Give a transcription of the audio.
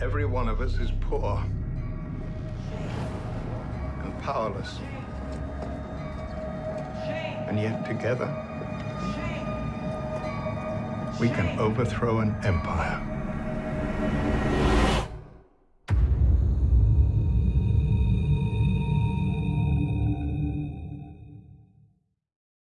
Every one of us is poor and powerless. And yet together, we can overthrow an empire.